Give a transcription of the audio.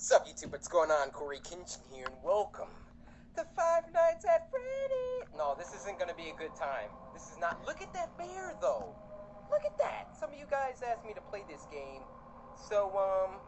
Sup YouTube, what's going on? Cory Kenshin here and welcome to Five Nights at Freddy. No, this isn't gonna be a good time. This is not. Look at that bear though. Look at that. Some of you guys asked me to play this game. So, um,